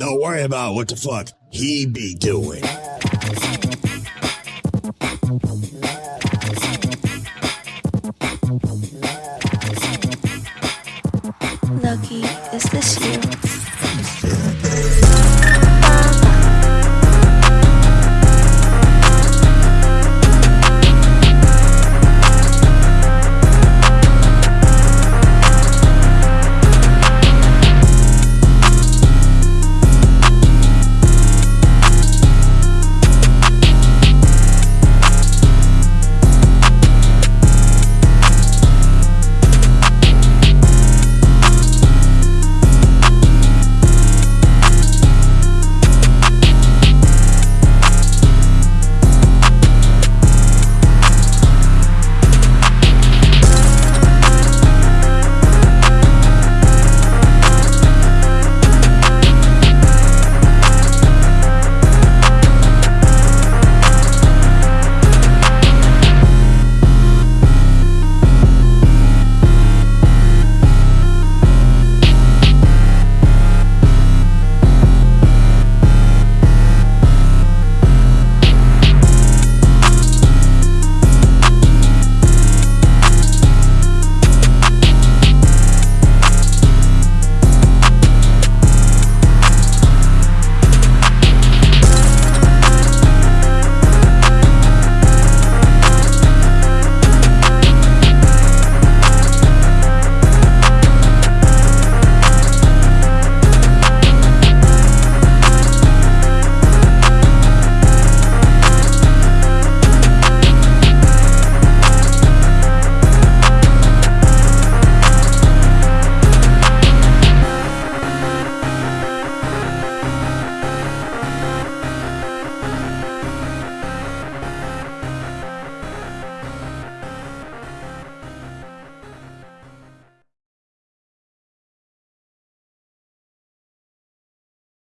Don't worry about what the fuck he be doing. Lucky, is this you?